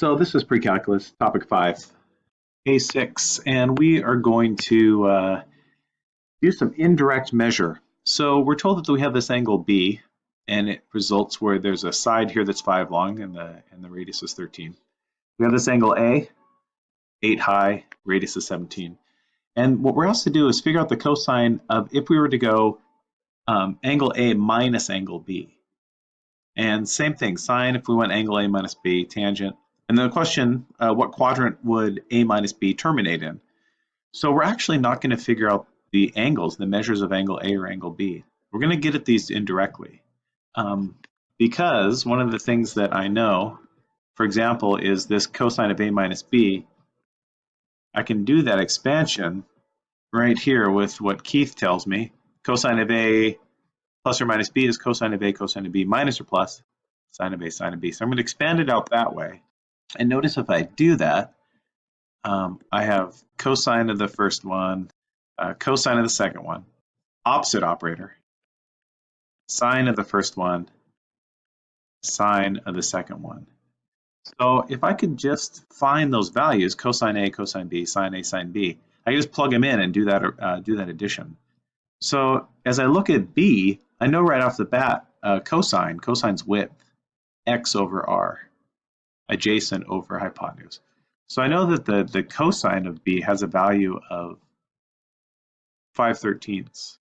So this is pre-calculus, topic five, A6, and we are going to uh, do some indirect measure. So we're told that we have this angle B, and it results where there's a side here that's five long and the, and the radius is 13. We have this angle A, eight high, radius is 17. And what we're asked to do is figure out the cosine of if we were to go um, angle A minus angle B. And same thing, sine if we went angle A minus B, tangent. And then the question, uh, what quadrant would A minus B terminate in? So we're actually not going to figure out the angles, the measures of angle A or angle B. We're going to get at these indirectly. Um, because one of the things that I know, for example, is this cosine of A minus B, I can do that expansion right here with what Keith tells me. Cosine of A plus or minus B is cosine of A, cosine of B minus or plus sine of A, sine of B. So I'm going to expand it out that way. And notice if I do that, um, I have cosine of the first one, uh, cosine of the second one, opposite operator, sine of the first one, sine of the second one. So if I could just find those values, cosine A, cosine B, sine A, sine B, I just plug them in and do that, uh, do that addition. So as I look at B, I know right off the bat, uh, cosine, cosine's width, x over r, adjacent over hypotenuse. So I know that the, the cosine of B has a value of 5 thirteenths.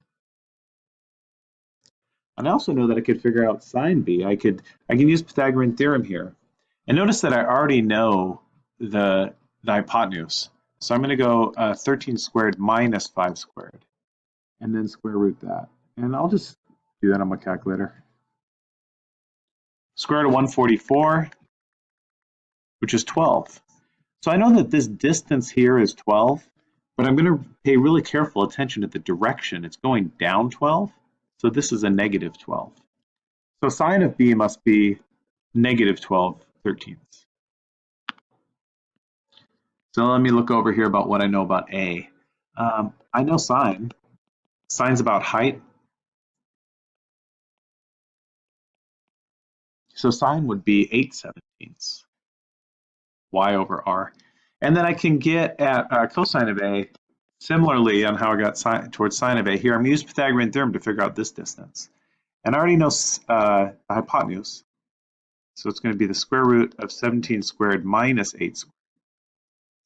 And I also know that I could figure out sine B. I could I can use Pythagorean theorem here. And notice that I already know the, the hypotenuse. So I'm going to go uh, 13 squared minus 5 squared, and then square root that. And I'll just do that on my calculator. Square root of 144, which is 12. So I know that this distance here is 12, but I'm going to pay really careful attention to the direction. It's going down 12, so this is a negative 12. So sine of b must be negative 12 thirteenths. So let me look over here about what I know about A. Um, I know sine. Sine's about height. So sine would be 8 seventeenths, y over r. And then I can get at uh, cosine of A, similarly on how I got towards sine of A. Here I'm using Pythagorean theorem to figure out this distance. And I already know uh, the hypotenuse. So it's going to be the square root of 17 squared minus 8 squared.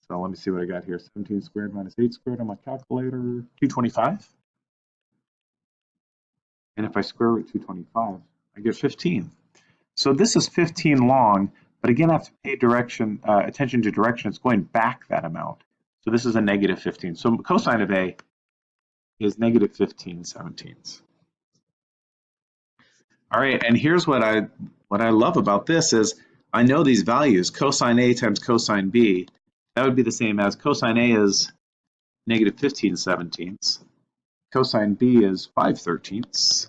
So let me see what I got here. 17 squared minus 8 squared on my calculator, 225. And if I square root 225, I get 15. So this is 15 long, but again, I have to pay direction, uh, attention to direction. It's going back that amount. So this is a negative 15. So cosine of A is negative 15 17ths. All right, and here's what I what I love about this is I know these values, cosine A times cosine B, that would be the same as cosine A is negative 15 seventeenths, cosine B is 5 thirteenths,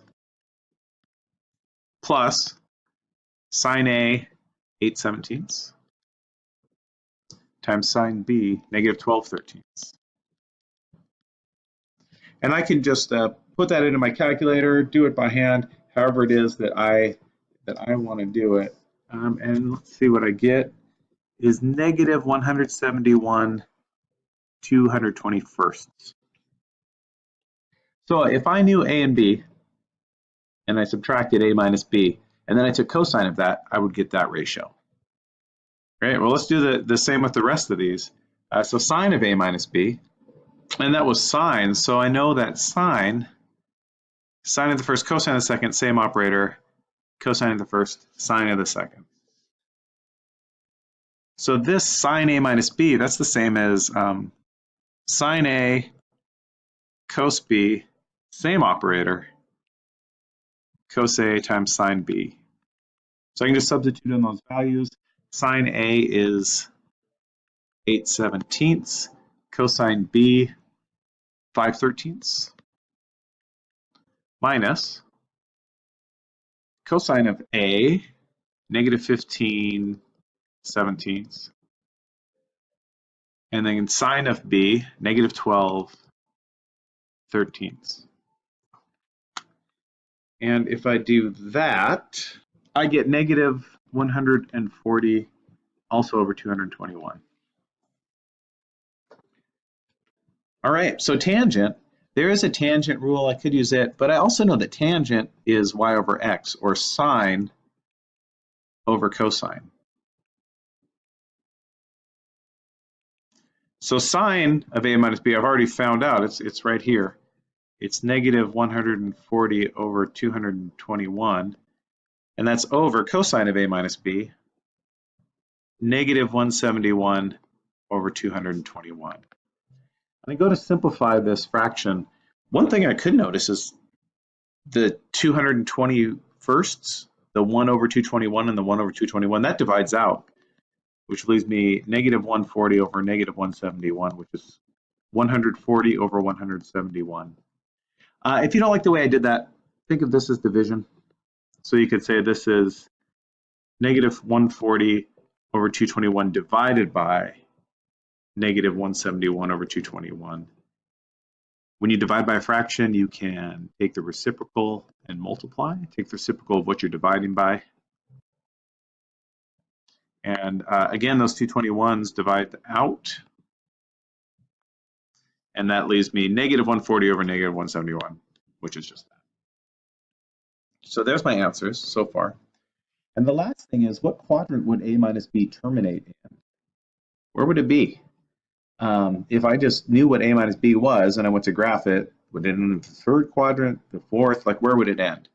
plus sine A 8 seventeenths times sine B negative 12 thirteenths. And I can just uh, put that into my calculator, do it by hand, however it is that I that I want to do it. Um, and let's see what I get is negative 171 221st. So if I knew A and B, and I subtracted A minus B, and then I took cosine of that, I would get that ratio. Right, well let's do the, the same with the rest of these. Uh, so sine of A minus B, and that was sine, so I know that sine Sine of the first, cosine of the second, same operator. Cosine of the first, sine of the second. So this sine A minus B, that's the same as um, sine A cos B, same operator, cos A times sine B. So I can just substitute in those values. Sine A is 8 seventeenths, cosine B 5 thirteenths minus cosine of A, negative 15 seventeenths, and then sine of B, negative 12 thirteenths. And if I do that, I get negative 140 also over 221. All right, so tangent, there is a tangent rule, I could use it, but I also know that tangent is y over x, or sine over cosine. So sine of a minus b, I've already found out, it's, it's right here. It's negative 140 over 221, and that's over cosine of a minus b, negative 171 over 221. And I go to simplify this fraction. One thing I could notice is the 221sts, the 1 over 221 and the 1 over 221, that divides out, which leaves me negative 140 over negative 171, which is 140 over 171. Uh, if you don't like the way I did that, think of this as division. So you could say this is negative 140 over 221 divided by negative 171 over 221. When you divide by a fraction, you can take the reciprocal and multiply. Take the reciprocal of what you're dividing by. And uh, again, those 221s divide out. And that leaves me negative 140 over negative 171, which is just that. So there's my answers so far. And the last thing is, what quadrant would A minus B terminate in? Where would it be? Um, if I just knew what A minus B was and I went to graph it, would it end in the third quadrant, the fourth, like where would it end?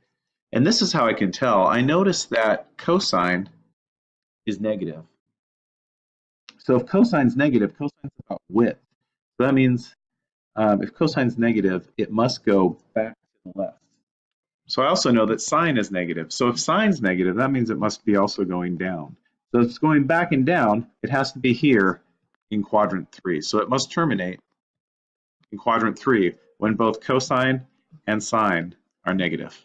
And this is how I can tell. I notice that cosine is negative. So if cosine's negative, cosine's about width. So that means um, if cosine's negative, it must go back to the left. So I also know that sine is negative. So if sine's negative, that means it must be also going down. So it's going back and down, it has to be here in quadrant three. So it must terminate in quadrant three when both cosine and sine are negative.